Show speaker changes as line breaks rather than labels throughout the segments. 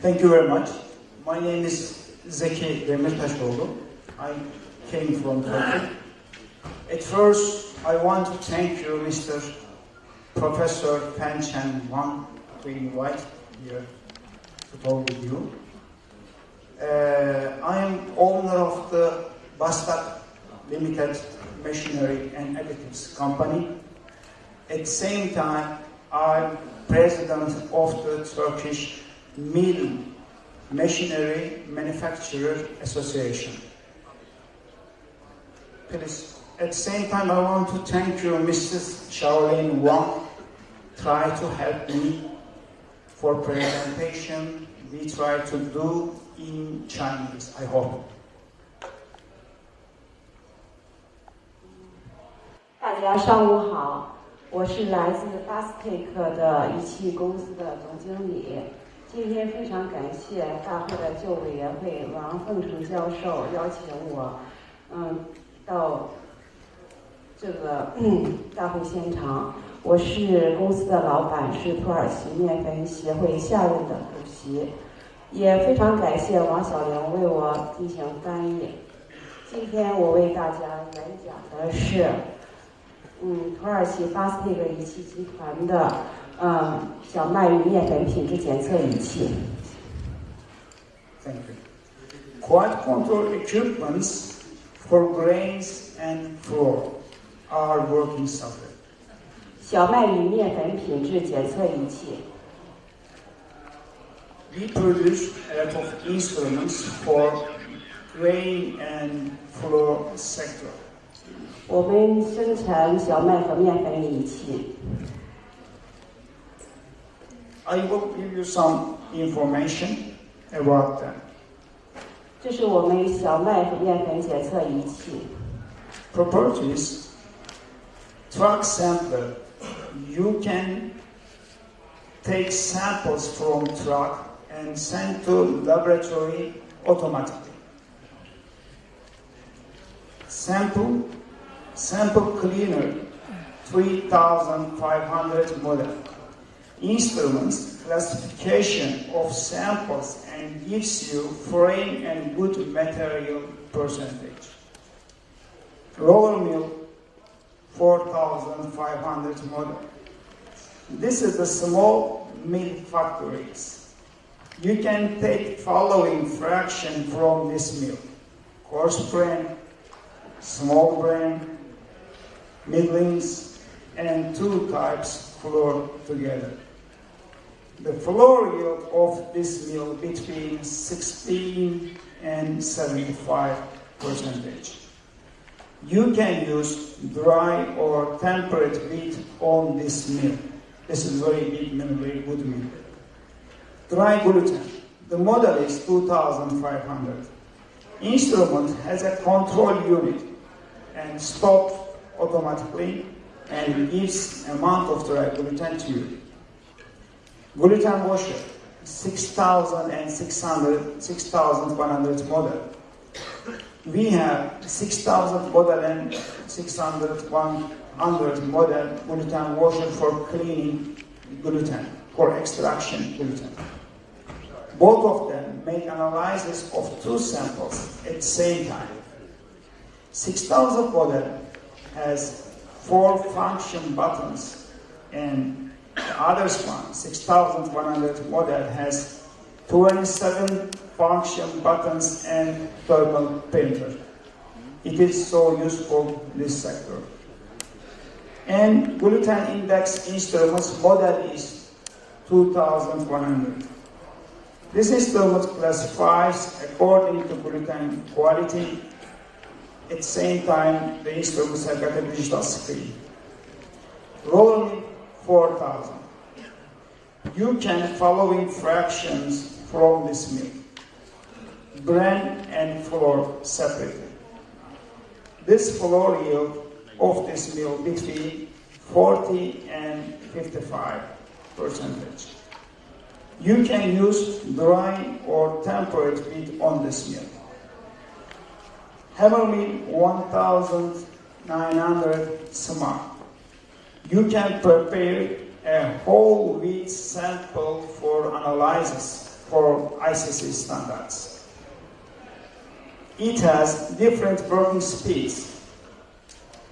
Thank you very much. My name is Zeki Demirtaşoğlu. I came from Turkey. At first, I want to thank you, Mr. Professor Fan Chen Wang, to invite here to talk with you. Uh, I am owner of the Bastak Limited Machinery and Additives Company. At the same time, I'm president of the Turkish Mill Machinery Manufacturer Association. Please, at the same time, I want to thank you, Mrs. Shaolin Wang, try to help me for presentation. We try to do in Chinese, I hope.
大家上午好， 我是来自 Bastec 的仪器公司的总经理。今天非常感谢大会的旧委员会王凤成教授邀请我，嗯，到这个大会现场。我是公司的老板，是土耳其面粉协会下任的主席，也非常感谢王小玲为我进行翻译。今天我为大家演讲的是，嗯，土耳其 Bastec 仪器集团的。嗯，小麦与面粉品质检测仪器。
Thank you. Quality control equipments for grains and flour are working software.
小麦与面粉品质检测仪器。
We produce a lot of instruments for grain and flour sector.
我们生产小麦和面粉仪器。
I will give you some information about them.
这是我们小麦和面粉检测仪器。
Properties, truck sampler. You can take samples from truck and send to laboratory automatically. Sample, sample cleaner, 3500 model. Instruments, classification of samples and gives you foreign and good material percentage. Roller mill, 4,500 model. This is the small mill factories. You can take following fraction from this mill. Coarse grain, small grain, middlings, and two types flour together. The flour yield of this mill between 16 and 75 percentage. You can use dry or temperate wheat on this mill. This is very big mill, very good mill. Dry gluten. The model is 2500. Instrument has a control unit and stops automatically and gives amount of dry return to you. Gluten washer, 6,600, 6,100 model. We have 6,000 model and 600, 100 model gluten washer for cleaning gluten, for extraction gluten. Both of them make analysis of two samples at the same time. 6,000 model has four function buttons and the other one, 6100 model has 27 function buttons and thermal printer. It is so useful in this sector. And gluten index instruments model is 2100. This instrument classifies according to gluten quality. At the same time, the instruments have got a digital screen. Rolling 4000. You can following fractions from this mill. Bran and flour separately. This flour yield of this mill between 40 and 55 percentage. You can use dry or temperate wheat on this mill. Hammer mill 1900 smart. You can prepare a whole wheat sample for analysis for ICC standards. It has different working speeds.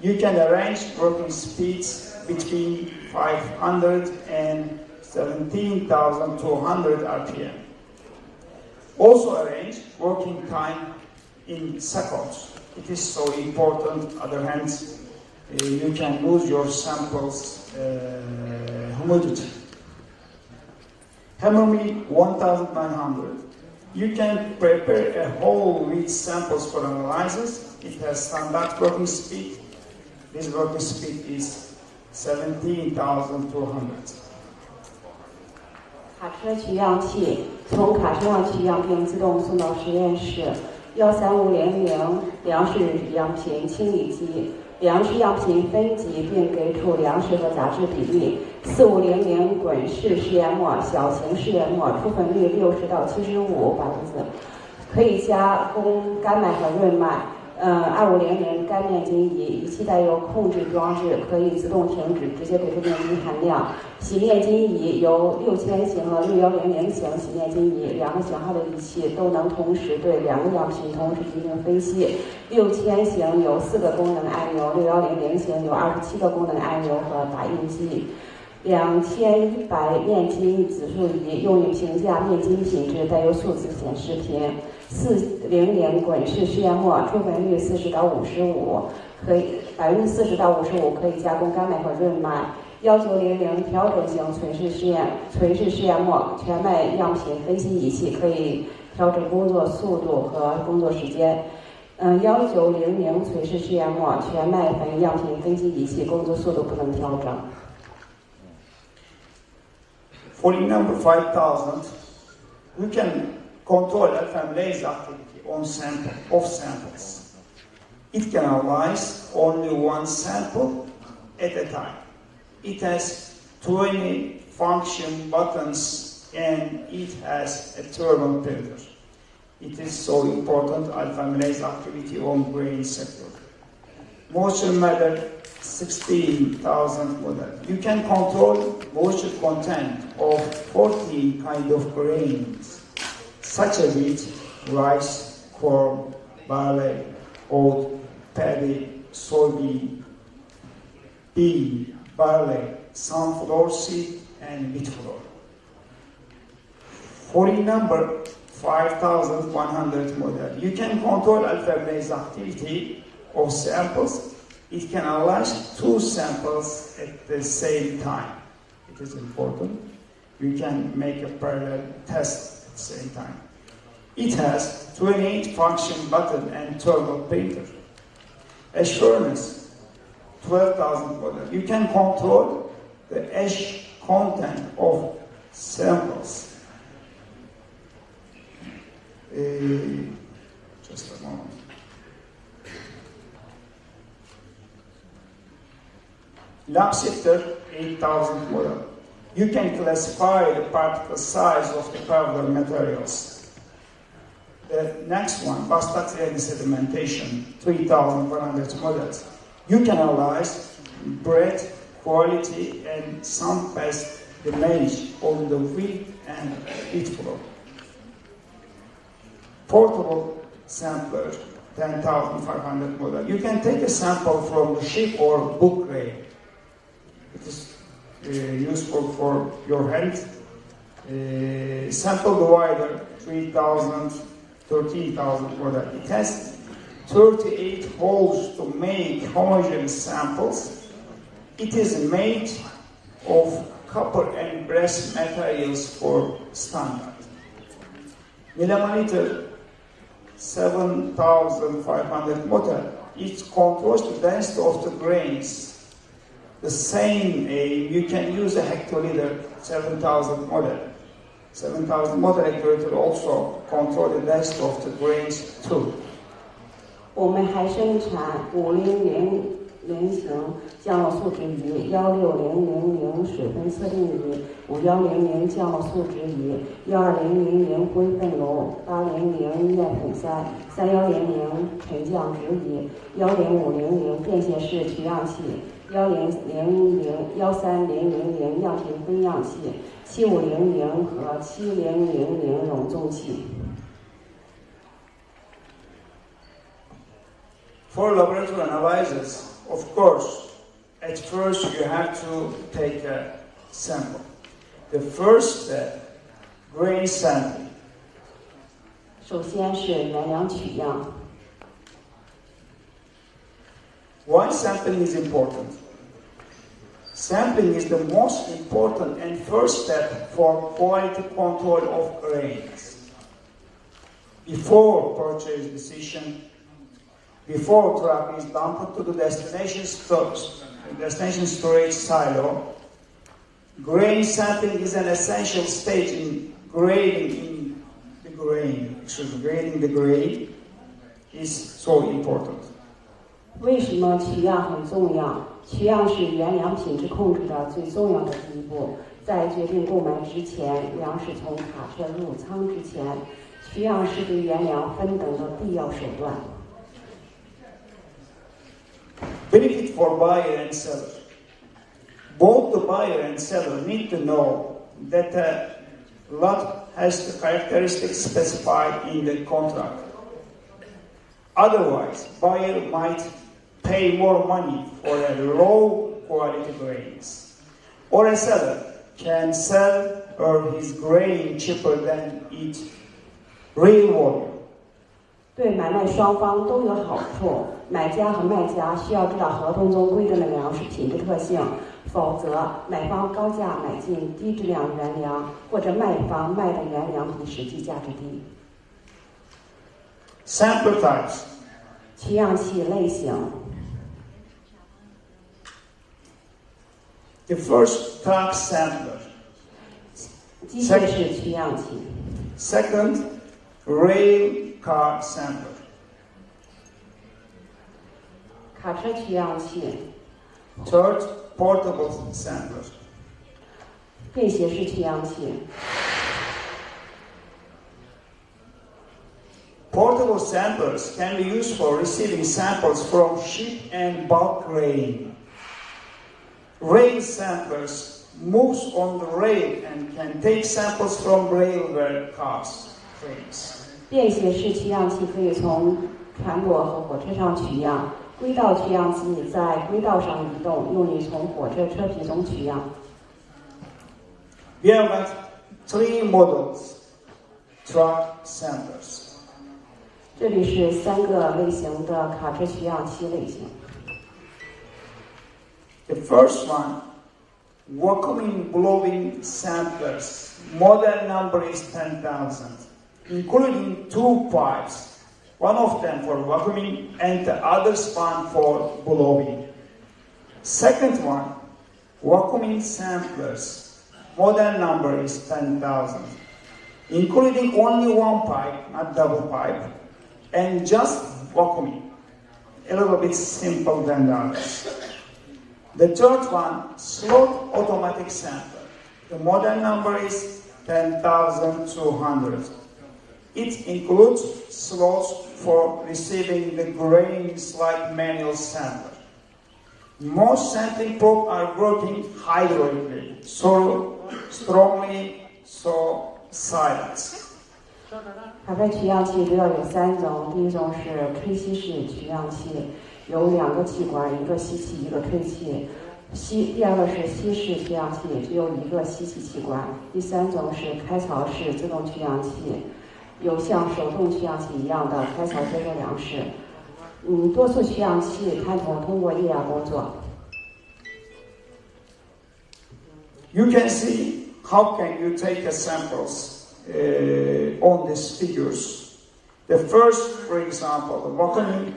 You can arrange working speeds between 500 and 17,200 RPM. Also arrange working time in seconds. It is so important. Other hand, uh, you can lose your samples uh, humidity. Hammer mill 1900. You can prepare a whole wheat samples for analysis. It has standard working speed. This working speed is 17,200.
卡车取样器从卡车上取样并自动送到实验室。幺三五零零粮食样品清理机，粮食样品分级并给出粮食和杂质比例。四五零零滚式试验末小型试验末出粉率六十到七十五百分子，可以加工干麦和润麦。呃，二五零零干面筋仪仪器带有控制装置，可以自动停止，直接给出面筋含量。洗面筋仪由六千型和六幺零零型洗面筋仪两个型号的仪器都能同时对两个样品同时进行分析。六千型有四个功能按钮，六幺零零型有二十七个功能按钮和打印机。两千一百面筋指数仪用于评价面筋品质，带有数字显示屏。四零零滚式试验末出粉率四十到五十五，可以百分之四十到五十五可以加工干麦和润麦。幺九零零调整型垂式试验垂式试验末全麦样品分析仪器可以调整工作速度和工作时间。嗯，幺九零零垂式试验末全麦粉样品分析仪器工作速度不能调整。
Forty number 5000, we can control alpha amylase activity on sample, of samples. It can analyze only one sample at a time. It has 20 function buttons and it has a thermal filter. It is so important alpha amylase activity on brain sector. Moisture matter 16,000 model. You can control moisture content of 14 kind of grains such as wheat, rice, corn, barley, oat, paddy, soybean, bean, barley, sunflower seed, and wheat flour. Falling number 5100 model, you can control alpha-based activity of samples. It can analyze two samples at the same time. It is important. You can make a parallel test at the same time. It has 28 function button and thermal printer. Ash furnace 12,000 model. You can control the ash content of samples. Uh, just a moment. Lab sifter 8000 model. You can classify the particle size of the powder materials. The next one, bacterial sedimentation, 3,100 models. You can analyze bread quality and some pest damage on the wheat and wheat flour. Portable sampler, 10,500 model. You can take a sample from the ship or book grade. It is uh, useful for your health. Uh, sample divider, 3,000, 13,000 model. It has 38 holes to make homogeneous samples. It is made of copper and brass materials for standard. Millimeter 7,500 model. It controls the density of the grains. The same aim, you can use a hectoliter 7,000 model. 7,000 model actuator also control the density of the grains too.
我们还生产五零零零型降落素质仪、幺六零零零水分测定仪、五幺零零降落素值仪、幺二零零零灰分炉、八零零面粉塞、三幺零零沉降值仪、幺零五零零便携式取样器、幺零零零幺三零零零样品分样器、七五零零和七零零零容重器。
For laboratory analysis, of course, at first you have to take a sample. The first step, grain sampling.
首先是原量取样，
Why sampling is important? Sampling is the most important and first step for quality control of grains. Before purchase decision, before truck is dumped to the destination stores, destination storage silo, grain sampling is an essential stage in grading in the grain. Me, grading the grain is so important.
为什么取样很重要？取样是原粮品质控制的最重要的第一步。在决定购买之前，粮食从卡车入仓之前，取样是对原粮分等的必要手段。
benefit for buyer and seller. Both the buyer and seller need to know that a lot has the characteristics specified in the contract. Otherwise, buyer might pay more money for a low quality grains. Or a seller can sell or his grain cheaper than its real volume.
对买卖双方都有好处。买家和卖家需要知道合同中规定的粮食品质特性，否则买方高价买进低质量原粮，或者卖方卖的原粮比实际价值低。
Sample types.
取样器类型，
The first truck sampler.
机械式取样器。
Second, rail car sampler.
卡车取样器、
Third, portable sampler.
便携式取样器、
Portable samplers can be used for receiving samples from ship and bulk grain. Rail samplers moves on the rail and can take samples from railway cars, trains.
便携式取样器可以从船舶和火车上取样，轨道取样器在轨道上移动，用于从火车车皮中取样。
We have got three models truck samplers.
这里是三个类型的卡车取样器类型。
The first one, vacuuming blowing samplers. Model number is 10,000, including two pipes. One of them for vacuuming and the other one for blowing. Second one, vacuuming samplers. Model number is 10,000, including only one pipe, not double pipe, and just vacuuming. A little bit simpler than the others. The third one, slot automatic sampler. The model number is 10,200. It includes slots for receiving the grains like manual sampler. Most sampling probes are working hydraulically, so strongly, so silent.
卡车取样器主要有三种，第一种是吹吸式取样器， 有两个器官，一个吸气，一个吹气。吸，第二个是吸式取样器，只有一个吸气器官。第三种是开槽式自动取氧器，有像手动取氧器一样的开槽接收粮食。嗯，多数取氧器探头通过液压工作。
You can see how can you take the samples uh, on these figures. The first, for example, the vacuuming.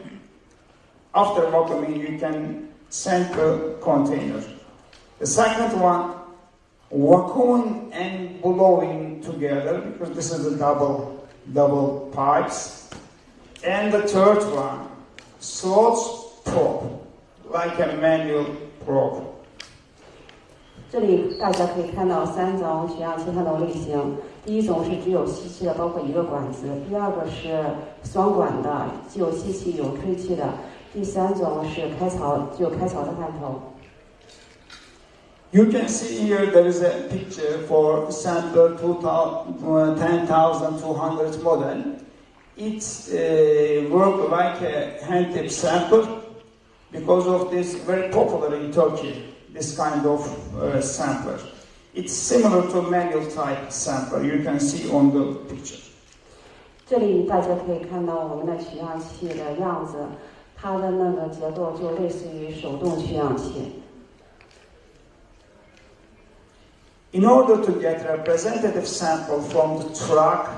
After vacuuming, you can sample container. The second one, vacuuming and blowing together because this is a double double pipes. And the third one, slots probe, like a manual probe.
这里大家可以看到三种取样器它的类型，第一种是只有吸气的，包括一个管子；第二个是双管的，既有吸气有吹气的； 第三种是开槽，具有开槽的探头。
You can see here there is a picture for sample 2000 10,200 model. It's uh, work like a hand tip sample because of this very popular in Turkey, this kind of uh, sampler. It's similar to manual type sampler. You can see on the picture.
这里大家可以看到我们的取样器的样子， 它的那个结构就类似于手动取样器。
In order to get representative sample from the truck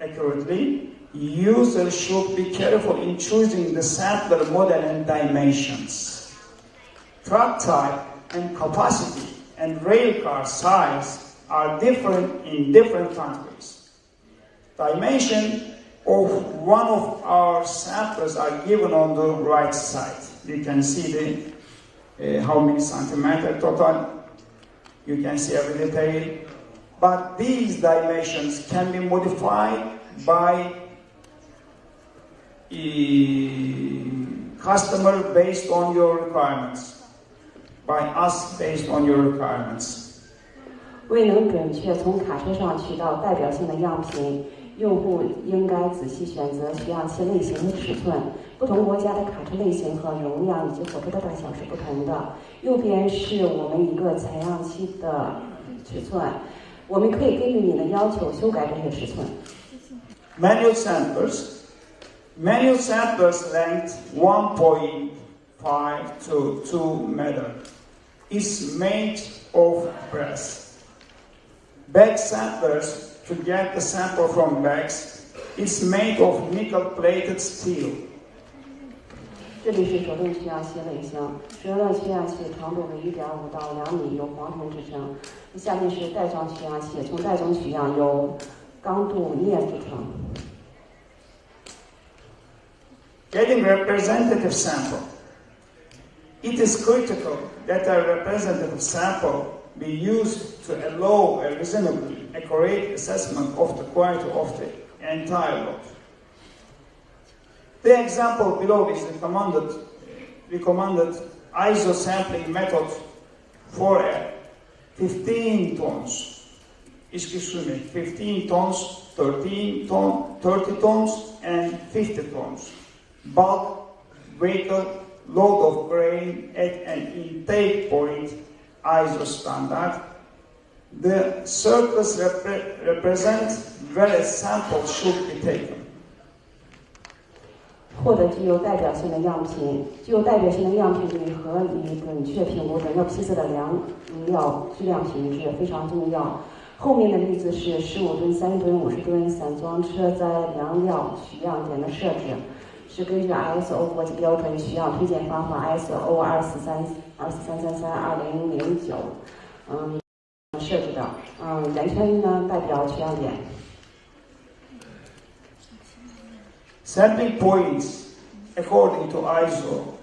accurately, user should be careful in choosing the sampler model and dimensions. Truck type and capacity and rail car size are different in different countries. Dimension of one of our samplers are given on the right side. You can see the uh, how many centimeter total you can see every detail. But these dimensions can be modified by a customer based on your requirements, by us based on your requirements.
未能准确从卡车上取到代表性的样品， 用户应该仔细选择取样器类型的尺寸。不同国家的卡车类型和容量以及火车的大小是不同的。右边是我们一个采样器的尺寸，我们可以根据你的要求修改这些尺寸。
Manual samplers. Manual samplers length 1.5 to 2 meter is made of brass. Bag samplers, to get the sample from bags, is made of nickel-plated steel.
这里是手动取样器类型，手动取样器长度为一点五到两米，由黄铜制成。下面是袋装取样器，从袋中取样由钢镀镍制成。
Getting representative sample. It is critical that a representative sample be used to allow a reasonably accurate assessment of the quality of the entire lot. The example below is recommended, recommended ISO sampling method for a 15 tons. Excuse me, 15 tons, 13 ton, 30 tons, and 50 tons. Bulk vehicle load of grain at an intake point ISO standard. The circles repre- represent where a sample should be taken.
获得具有代表性的样品，具有代表性的样品对合理准确评估整个批次的粮料质量品质非常重要。后面的例子是十五吨、三吨、五十吨散装车载粮料取样点的设置，是根据 ISO 国际标准取样推荐方法 ISO 二四三二四三三三二零零九，嗯，设置的，嗯，圆圈呢代表取样点。
Sampling points according to ISO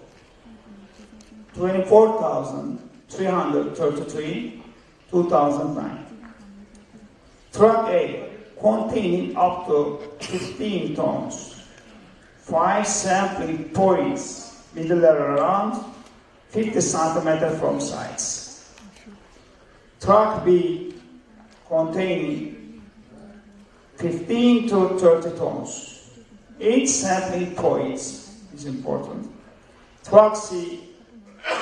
24333 2009. Truck A containing up to 15 tons. Five sampling points middle level around 50 centimeter from sides. Truck B containing 15 to 30 tons. Eight sampling points is important. Truck C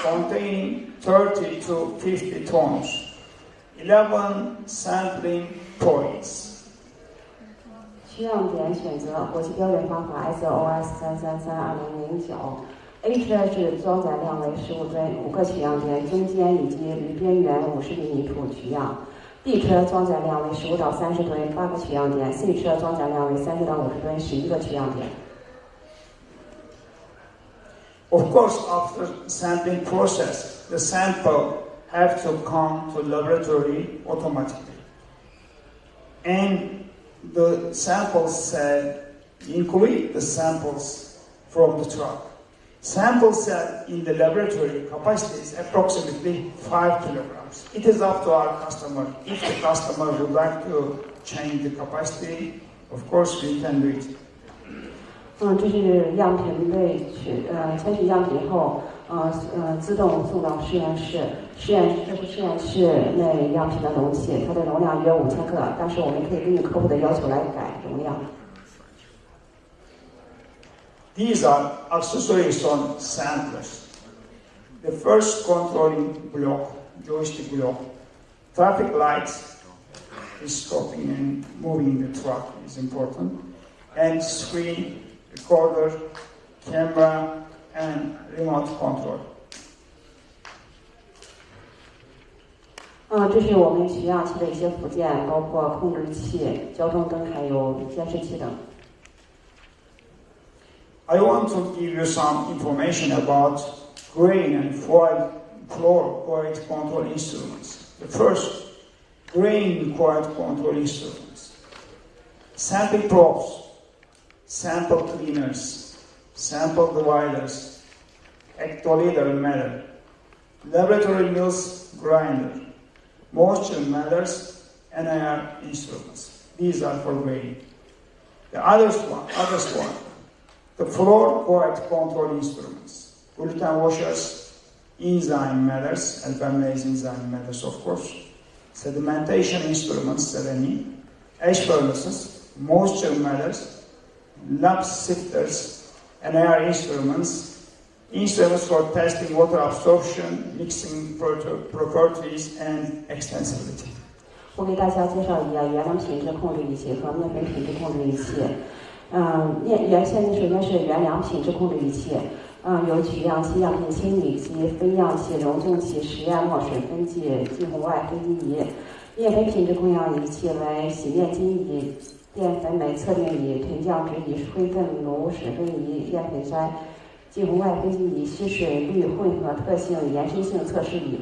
containing 30 to 50 tons. 11 sampling points.
取样点选择国际标准方法 SOS 三三三二零零九。 A 车是装载量为十五吨，五个取样点，中间以及离边缘五十厘米处取样。B 车装载量为十五到三十吨，八个取样点。C 车装载量为三十到五十吨，十一个取样点。
Of course, after sampling process, the sample have to come to laboratory automatically. And the sample set include the samples from the truck. Sample set in the laboratory capacity is approximately 5 kilograms. It is up to our customer. If the customer would like to change the capacity, of course we can do it.
嗯，这是样品被取呃采取样品后，呃呃自动送到实验室。实验这是实验室内样品的容器，它的容量约五千克，但是我们可以根据客户的要求来改容量。
These are accessories on samplers. The first controlling block, joystick block, traffic lights is stopping and moving the truck is important, and screen, recorder, camera, and remote control.
嗯，这是我们取样器的一些附件，包括控制器、交通灯还有监视器等。
I want to give you some information about grain and foil floor quality control instruments. The first, grain quality control instruments. Sample probes, sample cleaners, sample dividers, hectoliter meter, laboratory mills grinder, moisture meters, NIR instruments. These are for grain. The others one, others one, the floor quality control instruments, gluten washers, enzyme meters, alpha-amylase enzyme meters, of course, sedimentation instruments, SEDEMI, ash furnaces, moisture meters, lab sifters, and air instruments, instruments for testing water absorption, mixing proto- properties, and extensibility.
我给大家介绍一下原料品质控制仪器和面粉品质控制仪器。 嗯，面原现在首先是原粮品质控制仪器，嗯，有取样器、样品清理机、分样器、溶重器、实验墨水分剂、近红外分析仪。面粉品质控样仪器为洗面巾仪、淀粉酶测定仪、沉降值仪、灰分炉水分仪、淀粉筛、近红外分析仪、吸水率混合特性延伸性测试仪。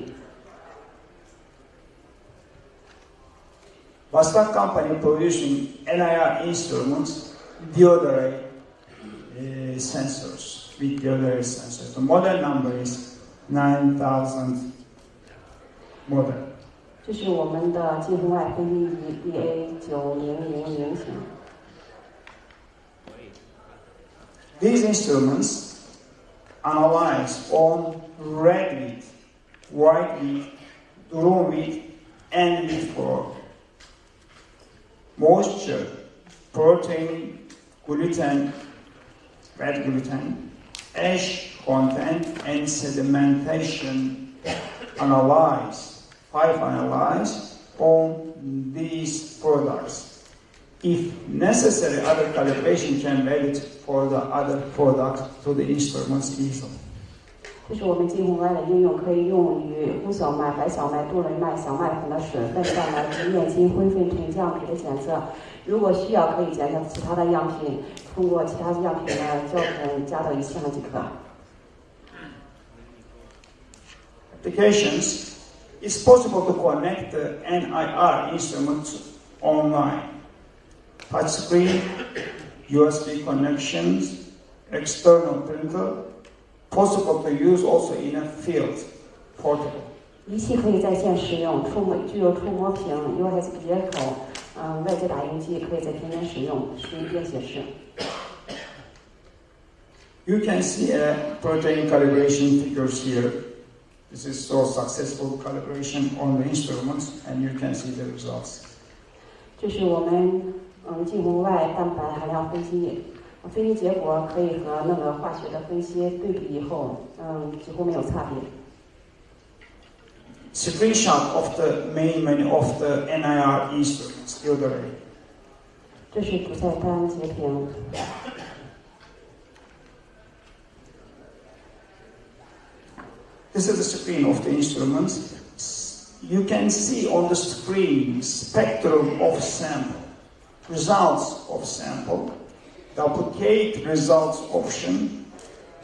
Vastak company producing NIR instruments, deodorate uh, eh, sensors, with other sensors. The model number is 9,000 model.
这是我们的进风外分析仪
instruments analyze on red meat, white meat, durum wheat, and meat flow, moisture, protein, gluten, red gluten, ash content, and sedimentation analyze, five analyze on these products. If necessary, other calibration can be added for the other products to the instruments easily.
这是我们近红外的应用，可以用于红小麦、白小麦、杜蕾麦、小麦粉的水分蛋白质、面筋、灰分沉降值的检测。如果需要，可以检测其他的样品，通过其他样品的校准加到仪器上即可。
Applications is possible to connect the NIR instruments online. Touchscreen, USB connections, external printer, possible to use also in a field, portable.
仪器可以在线使用，触摸具有触摸屏、USB 接口，嗯，外接打印机可以在天天使用，使用便携式。
You can see a protein calibration figures here. This is so successful calibration on the instruments and you can see the results.
这是我们嗯近红外蛋白含量分析， 分析结果可以和那个化学的分析对比以后，嗯，几乎没有差别。
Screenshot of the main menu of the NIR instruments, deodorant.
这是主菜单截屏，
This is the screen of the instruments. You can see on the screen spectrum of sample, results of sample, duplicate results option,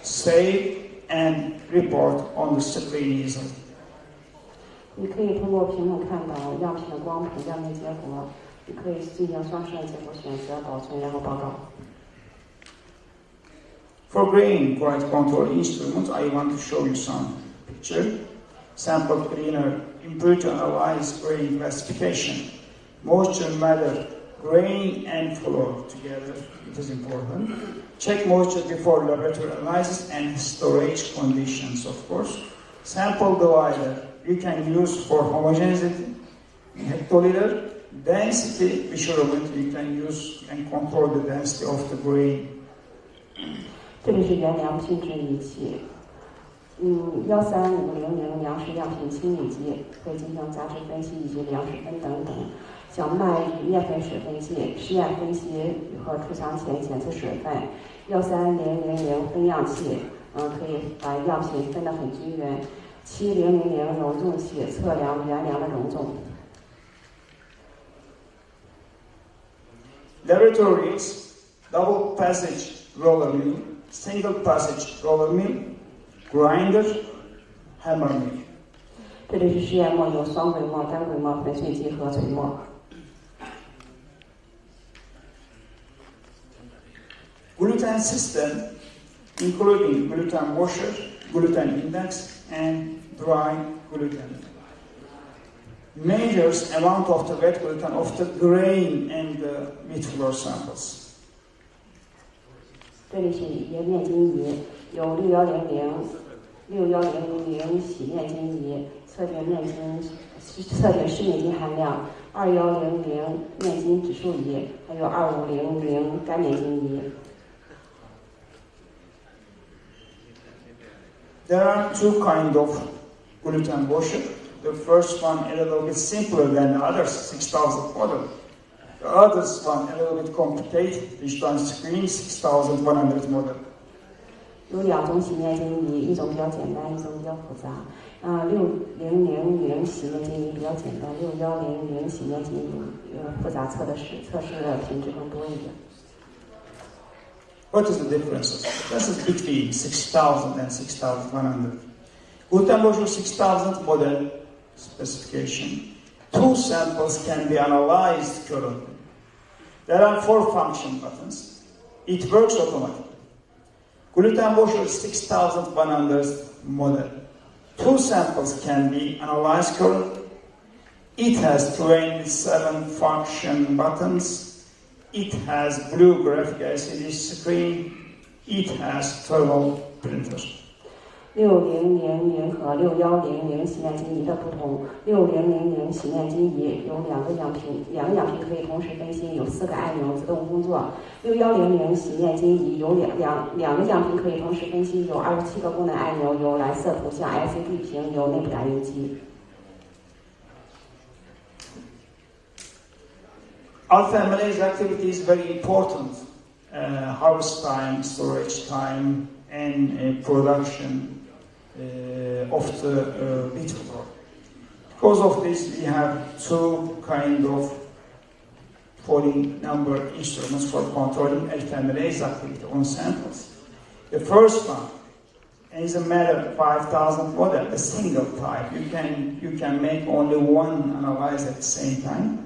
save and report on the screen easily.
你可以通过屏幕看到样品的光谱、样品结果，你可以进行双摄结果选择、保存，然后报告。
For grain quality control instruments, I want to show you some picture. Sample cleaner, impurity analyze grain classification, moisture matter, grain and flour together, it is important. Check moisture before laboratory analysis and storage conditions, of course. Sample divider, you can use for homogeneity, hectoliter, density measurement, you can use and control the density of the grain.
这里是原粮品质仪器，嗯，幺三五零零粮食样品清理机可以进行杂质分析以及粮食分等等。 小麦与面粉水分计实验分析和储藏前检测水分。幺三零零零分样器，嗯，可以把样品分得很均匀。七零零零容重器测量原粮的容重。
Laboratories, double passage roller mill, single passage roller mill, grinder, hammer mill.
这里是实验末，有双轨磨、单轨磨、粉碎机和锤末。
Gluten system, including gluten washer, gluten index, and dry gluten, measures amount of the wet gluten of the grain and the wheat flour samples.
这里是液面筋仪，有六幺零零、六幺零零洗面筋仪，测定面筋测定湿面筋含量；二幺零零面筋指数仪，还有二五零零干面筋仪。
There are two kind of gluten washer. The first one a little bit simpler than the others, 6,000 model. The others one a little bit complicated, which one screen 6,100 model.
有两种洗面筋仪，一种比较简单，一种比较复杂。啊，六零零零洗面筋仪比较简单，六幺零零洗面筋仪呃复杂，测的是测试的品质更多一点。
What is the difference? This is between 6,000 and 6,100. Gluten washer 6,000 model specification. Two samples can be analyzed currently. There are four function buttons. It works automatically. Gluten washer 6100 model. Two samples can be analyzed currently. It has 27 function buttons. It has blue graphic LCD screen. It has 12 printers.
六零零零和六幺零零洗面筋仪的不同，六零零零洗面筋仪有两个样品，两个样品可以同时更新，有四个按钮自动工作。六幺零零洗面筋仪有两两两个样品可以同时更新，有二十七个功能按钮，有蓝色图像 LCD 屏，有内部打印机。
Alpha amylase activity is very important. Uh, harvest time, storage time, and uh, production uh, of the uh, wheat flour. Because of this, we have two kind of falling number instruments for controlling alpha amylase activity on samples. The first one is a matter 5000 model, a single type. You can, you can make only one analyze at the same time.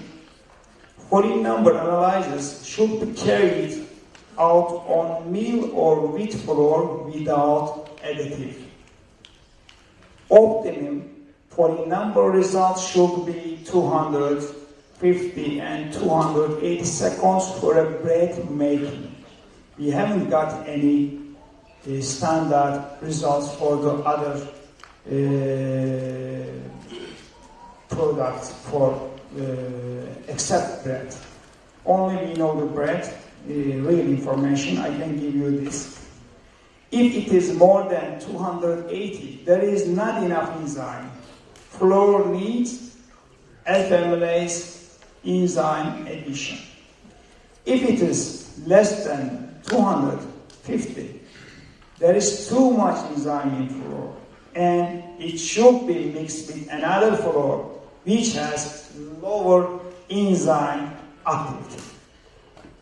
Falling number analysis should be carried out on meal or wheat flour without additive. Optimum falling number results should be 250 and 280 seconds for a bread making. We haven't got any uh, standard results for the other uh, products for Uh, except bread. Only we know the bread, the real information. I can give you this. If it is more than 280, there is not enough enzyme. Flour needs amylase enzyme addition. If it is less than 250, there is too much enzyme in flour, and it should be mixed with another flour which has lower enzyme activity.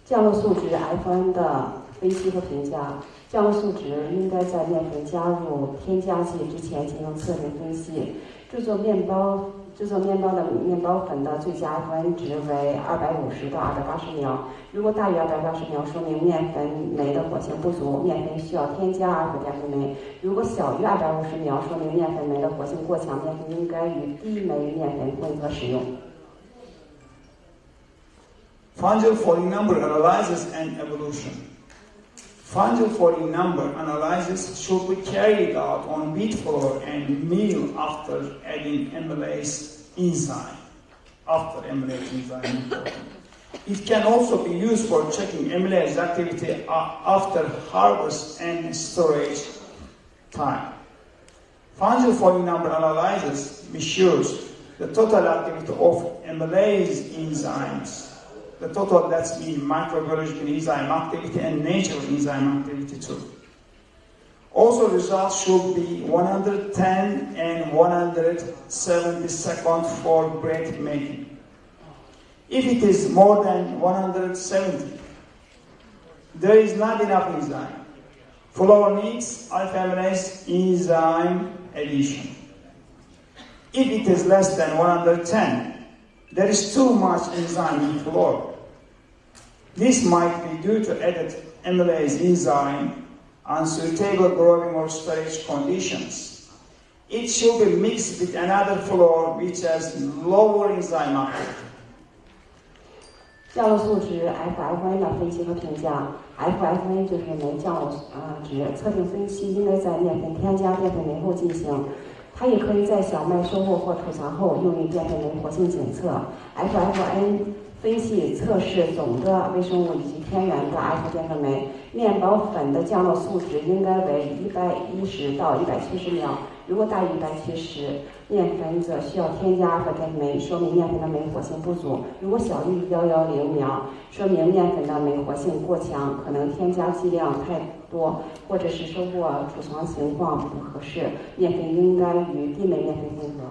降落素值 F1 的分析和评价，降落素值应该在面粉加入添加剂之前进行测定分析。制作面包制作面包的面包粉的最佳端值为二百五十到二百八十秒。如果大于二百八十秒，说明面粉酶的活性不足，面粉需要添加阿尔法淀粉酶。如果小于二百五十秒，说明面粉酶的活性过强，面粉应该与低酶面粉混合使用。
Fungal for remember analysis and evolution. Fungal falling number analysis should be carried out on wheat flour and meal after adding amylase enzyme. After amylase enzyme. It can also be used for checking amylase activity after harvest and storage time. Fungal falling number analysis measures the total activity of amylase enzymes the total that's mean microbiological enzyme activity and natural enzyme activity too. Also results should be 110 and 170 seconds for bread making. If it is more than 170, there is not enough enzyme. Flour needs alpha amylase enzyme addition. If it is less than 110, there is too much enzyme in flour. This might be due to added amylase enzyme, unsuitable growing or storage conditions. It should be mixed with another flour which has lower enzyme activity.
降落素值 FFN 的分析和评价，FFN 就是酶降落呃值，测定分析应该在面粉添加淀粉酶后进行。它也可以在小麦收获或储藏后用于淀粉酶活性检测。FFN 分析测试总的微生物以及天然的阿尔法淀粉酶。面包粉的降落数值应该为一百一十到一百七十秒，如果大于一百七十，面粉则需要添加阿尔法淀粉酶，说明面粉的酶活性不足；如果小于幺幺零秒，说明面粉的酶活性过强，可能添加剂量太多，或者是收获储藏情况不合适，面粉应该与低酶面粉混合。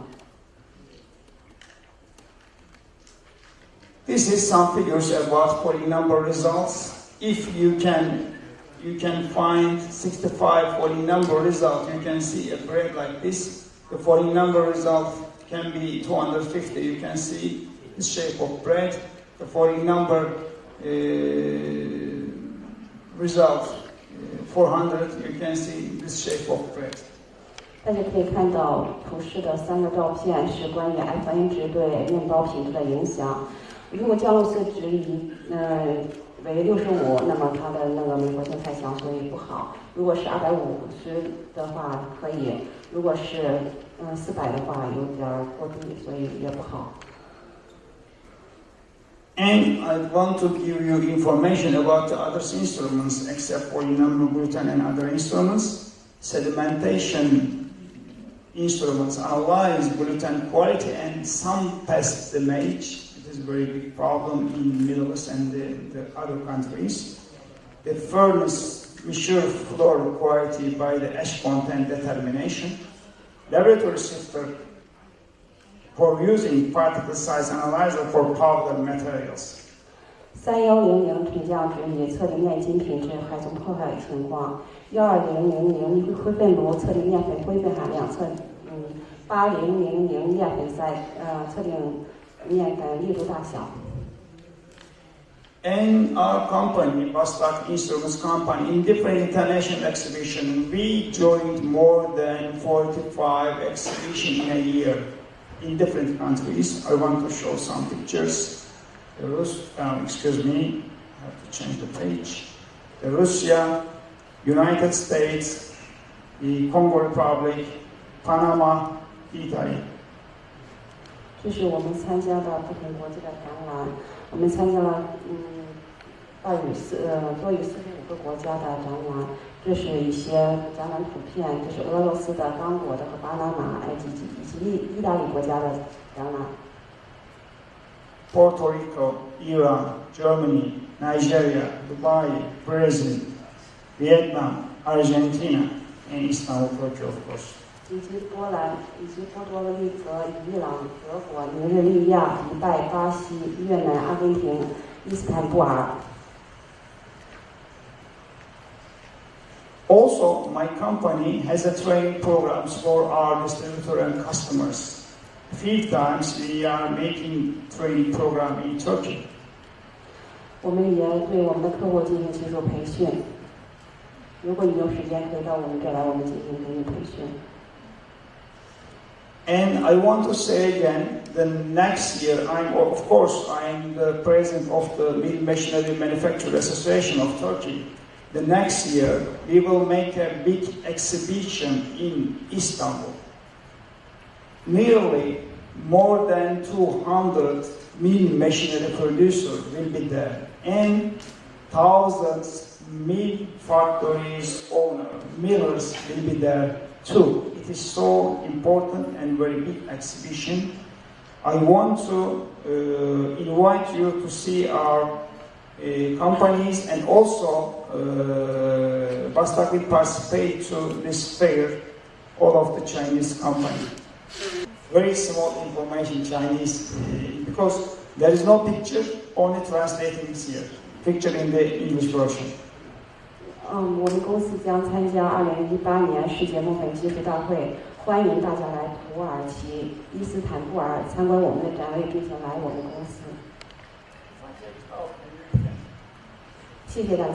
This is some figures about falling number results. If you can you can find 65 falling number results. you can see a break like this. The falling number result can be 250, you can see the shape of bread. The falling number uh, result uh, 400, you can see the shape of bread.
大家可以看到图示的三个照片是关于如果降落素值以嗯为六十五，那么它的那个酶活性太强，所以不好。如果是二百五十的话可以，如果是嗯四百的话有点过低，所以也不好。
And I want to give you information about the other instruments except for number gluten and other instruments. Sedimentation instruments analyze gluten quality and some pest damage is a very big problem in Middle East and the, the other countries. The furnace measure floor quality by the ash content determination. Laboratory sifter for using particle size analyzer for powder materials.
三幺零零评价值以测定炼金品质还从破坏情况，幺二零零零灰分炉测定炼粉灰分含量测，嗯，八零零零炼粉塞呃测定。
And our company, Bastak Instruments Company, in different international exhibitions, we joined more than 45 exhibitions in a year in different countries. I want to show some pictures. Rus um, excuse me, I have to change the page. The Russia, United States, the Congo Republic, Panama, Italy.
这是我们参加的不同国际的展览，我们参加了嗯大于四呃多于四十五个国家的展览。这是一些展览图片，这是俄罗斯的、刚果的和巴拿马、埃及以及意意大利国家的展览。
Puerto Rico, Iran, Germany, Nigeria, Dubai, Brazil, Vietnam, Argentina, and Istanbul, Turkey, of course.
以及波兰，以及波多黎各、伊朗、德国、尼日利亚、迪拜、巴西、越南、阿根廷、伊斯坦布尔。
Also, my company has a training programs for our distributor and customers. three times we are making training program in Turkey.
我们也对我们的客户进行技术培训。如果你有时间，可以到我们这儿来，我们进行给你培训。
And I want to say again, the next year, I'm of course I'm the president of the Mill Machinery Manufacturer Association of Turkey. The next year, we will make a big exhibition in Istanbul. Nearly more than 200 mill machinery producers will be there, and thousands mill factories owner millers will be there too. It is so important and very big exhibition. I want to uh, invite you to see our uh, companies and also uh, Bastak will participate to this fair, all of the Chinese company. Very small information Chinese uh, because there is no picture, only translating here. Picture in the English version.
嗯，我们公司将参加二零一八年世界木粉技术大会，欢迎大家来土耳其伊斯坦布尔参观我们的展位，并且来我们公司。谢谢大家。